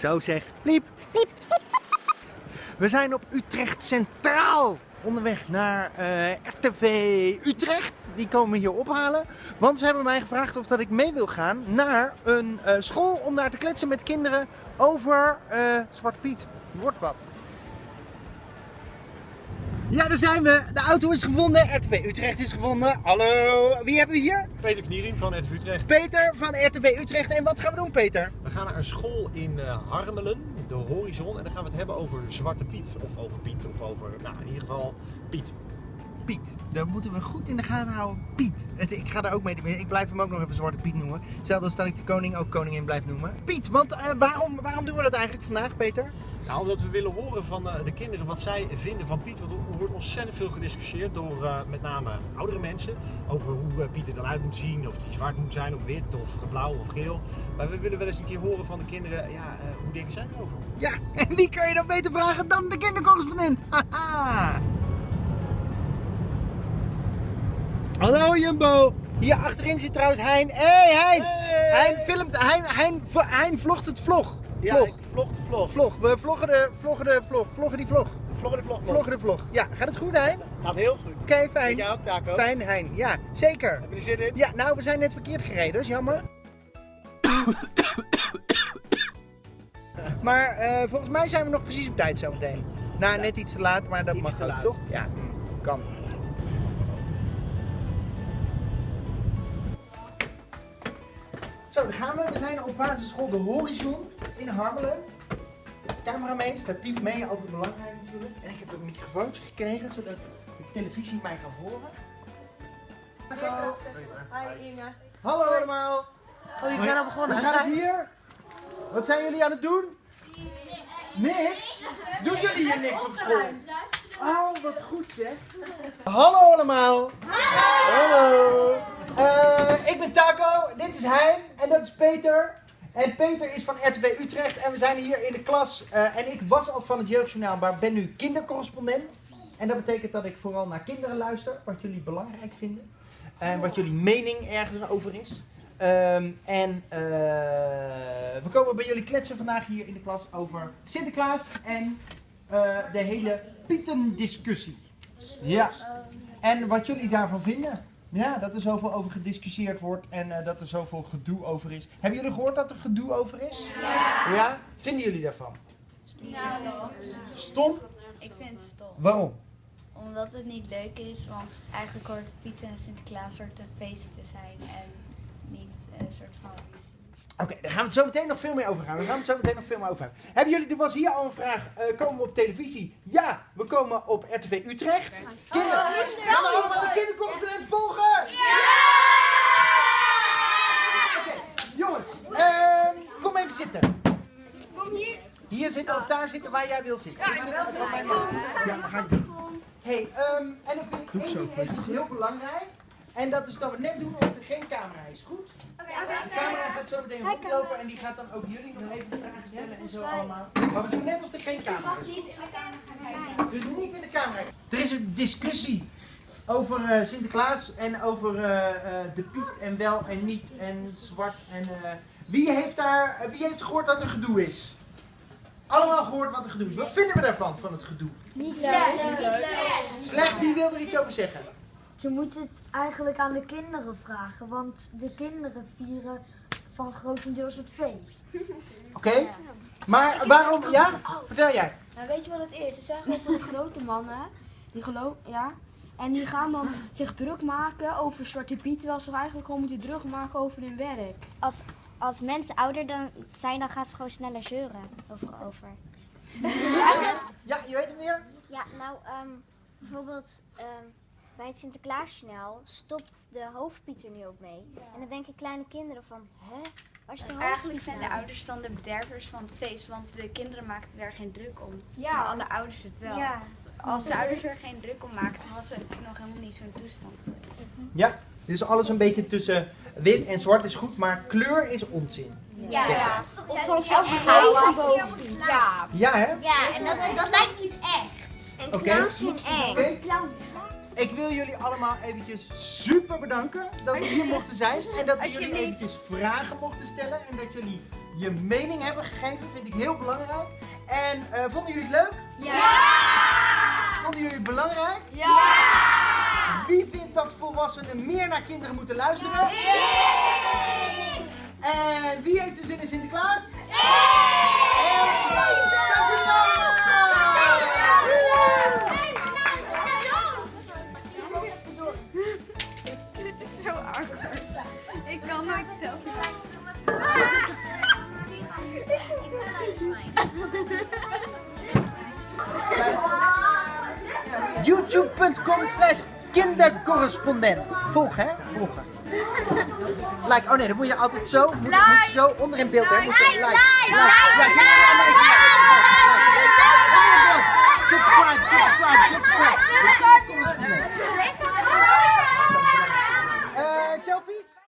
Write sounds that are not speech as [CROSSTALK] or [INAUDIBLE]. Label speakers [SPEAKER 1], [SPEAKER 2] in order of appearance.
[SPEAKER 1] Zo zeg. Pliep. Pliep. We zijn op Utrecht Centraal. Onderweg naar eh, RTV Utrecht. Die komen hier ophalen. Want ze hebben mij gevraagd of dat ik mee wil gaan naar een eh, school om daar te kletsen met kinderen over eh Zwarte Piet. Wordt wat. Ja, daar zijn we. De auto is gevonden. RTV Utrecht is gevonden. Hallo. Wie hebben we hier?
[SPEAKER 2] Peter Kniering van RTV Utrecht.
[SPEAKER 1] Peter van RTV Utrecht. En wat gaan we doen, Peter?
[SPEAKER 2] We gaan naar een school in eh, Harmelen, de Horizon. En dan gaan we het hebben over Zwarte Piet. Of over Piet, of over, nou in ieder geval Piet.
[SPEAKER 1] Piet. Daar moeten we goed in de gaten houden. Piet. Het- Ik ga daar ook mee. Ik blijf hem ook nog even Zwarte Piet noemen. Zelfs als dat ik de koning ook koningin blijf noemen. Piet, want eh, waarom, waarom doen we dat eigenlijk vandaag, Peter?
[SPEAKER 2] Nou, omdat we willen horen van eh, de kinderen wat zij vinden van Piet. Want er wordt ontzettend veel gediscussieerd door eh, met name oudere mensen. Over hoe Piet er dan uit moet zien. Of die zwart moet zijn, of wit, of blauw, of geel. Maar we willen wel eens een keer horen van de kinderen, ja, hoe denken zij erover?
[SPEAKER 1] Ja, [LAUGHS] en wie kan je dan beter vragen dan de kindercorrespondent? [LAUGHS] Haha. Hallo Jumbo. Hier achterin zit trouwens Hein. Hé hey, Hein.
[SPEAKER 2] Hey.
[SPEAKER 1] Hein filmt. Hein, Hein, Hein vlogt het vlog.
[SPEAKER 2] Ja,
[SPEAKER 1] Vlog.
[SPEAKER 2] vlog de vlog.
[SPEAKER 1] Vlog. We vloggen de, vloggen de vlog. Vloggen die vlog.
[SPEAKER 2] Vloggen de vlog.
[SPEAKER 1] Vloggen de vlog. Ja, gaat het goed Hein?
[SPEAKER 2] Gaat heel goed.
[SPEAKER 1] Oké, fijn.
[SPEAKER 2] Jij ook, Taco?
[SPEAKER 1] Fijn Hein. Ja, zeker.
[SPEAKER 2] Heb je er zin in?
[SPEAKER 1] Ja, nou we zijn net verkeerd gereden, dat is jammer. [COUGHS] maar eh, volgens mij zijn we nog precies op tijd zometeen. Nou, net iets te laat, maar dat
[SPEAKER 2] Iets
[SPEAKER 1] mag ook, toch? Ja, kan. Zo, daar gaan we. We zijn op basisschool De Horizon in Harmelen. Camera mee, statief mee, altijd belangrijk natuurlijk. En ik heb een microfoontje gekregen, zodat de televisie mij kan horen.
[SPEAKER 3] Hi Inge.
[SPEAKER 1] Hallo allemaal.
[SPEAKER 3] Oh, jullie zijn al begonnen.
[SPEAKER 1] Hoe gaat het hier? Wat zijn jullie aan het doen? Niks? Doen jullie hier niks op school? Oh, wat goed zeg. Hallo allemaal. Hallo. Eh, ik ben Taco, dit is Hein en dat is Peter. En Peter is van RTV Utrecht en we zijn hier in de klas. eh, en ik was al van het Jeugdjournaal, maar ben nu kindercorrespondent. En dat betekent dat ik vooral naar kinderen luister, wat jullie belangrijk vinden. En wat jullie mening ergens over is. Ehm, en eh, we komen bij jullie kletsen vandaag hier in de klas over Sinterklaas en de hele Pietendiscussie. Ja. En wat jullie daarvan vinden. Ja, dat er zoveel over gediscussieerd wordt en eh, dat er zoveel gedoe over is. Hebben jullie gehoord dat er gedoe over is? Ja. Ja? Vinden jullie daarvan? Stom?
[SPEAKER 4] Ik vind het stom.
[SPEAKER 1] Waarom?
[SPEAKER 4] Omdat het niet leuk is, want eigenlijk hoort Piet en Sinterklaas soort een feest te zijn en niet een soort van ruzie.
[SPEAKER 1] Oké, daar gaan we het zo meteen nog veel meer over gaan. We gaan het zo meteen nog veel meer over hebben. Hebben jullie, er was hier al een vraag, eh, komen we op televisie? Ja, we komen op RTV Utrecht. Kinder, gaan we allemaal de kindercorrespondent volgen? Oké, jongens, ehm, kom even zitten.
[SPEAKER 5] Kom hier.
[SPEAKER 1] Hier zitten of daar zitten waar jij wil zitten. Ja, ik wil Ja, dat ga ik doen. hey, ehm, en dan vind ik één ding heel belangrijk. En dat is dat we net doen of er geen camera is. Goed? De camera gaat zo meteen rondlopen en die gaat dan ook jullie nog even de vragen stellen en zo allemaal. Maar we doen net of er geen camera is. Dus niet in de camera. Er is een discussie over eh, Sinterklaas en over eh, eh, de Piet en wel en niet en zwart en... eh, wie, heeft daar, wie heeft gehoord dat er gedoe is? Allemaal gehoord wat er gedoe is. Wat vinden we daarvan, van het gedoe?
[SPEAKER 5] Niet leuk.
[SPEAKER 1] Slecht, wie wil er iets over zeggen?
[SPEAKER 6] Ze moeten het eigenlijk aan de kinderen vragen, want de kinderen vieren van grotendeels het feest. [LAUGHS]
[SPEAKER 1] Oké? Maar waarom, ja? Vertel jij.
[SPEAKER 7] Nou, weet je wat het is? Het zijn gewoon van die grote mannen. Die geloof, ja. En die gaan dan zich druk maken over Zwarte Piet, terwijl ze eigenlijk gewoon moeten druk maken over hun werk.
[SPEAKER 5] Als, als mensen ouder dan zijn, dan gaan ze gewoon sneller zeuren over. over.
[SPEAKER 1] Ja, je weet het meer?
[SPEAKER 5] Ja, nou, ehm, bijvoorbeeld ehm, bij het Sinterklaasjournaal stopt de hoofdpiet er nu ook mee. En dan denken kleine kinderen van, hè? Waar is de hoofdpiet
[SPEAKER 4] Eigenlijk zijn de
[SPEAKER 5] nou?
[SPEAKER 4] ouders dan de bedervers van het feest, want de kinderen maakten daar geen druk om.
[SPEAKER 5] Ja.
[SPEAKER 4] Maar alle ouders het wel.
[SPEAKER 5] Ja.
[SPEAKER 4] Als de ouders er geen druk om maakten, was het nog helemaal niet zo'n toestand geweest.
[SPEAKER 1] Ja. Dus alles een beetje tussen wit en zwart is goed, maar kleur is onzin.
[SPEAKER 5] Ja. Ja.
[SPEAKER 4] Of van
[SPEAKER 5] zo'n
[SPEAKER 4] Ja.
[SPEAKER 1] Ja, hè?
[SPEAKER 5] Ja, en dat, dat lijkt niet echt. En
[SPEAKER 1] Oké.
[SPEAKER 5] clowns zijn eng.
[SPEAKER 1] Oké. Ik wil jullie allemaal eventjes super bedanken dat we hier mochten zijn. En dat jullie eventjes vragen mochten stellen. En dat jullie je mening hebben gegeven. Vind ik heel belangrijk. En eh, vonden jullie het leuk?
[SPEAKER 4] Ja!
[SPEAKER 1] Vonden jullie het belangrijk? Ja! Wie vindt dat volwassenen meer naar kinderen moeten luisteren? En wie heeft er zin in Sinterklaas?
[SPEAKER 4] Dit is zo awkward. Ik kan nooit zelf.
[SPEAKER 1] youtube.com slash kindercorrespondent. Volgen, hè? Volgen. Like, oh nee, dan moet je altijd zo, moet, moet je zo onder in beeld, hè? Moet je, like, like, like, like. Subscribe, subscribe, subscribe.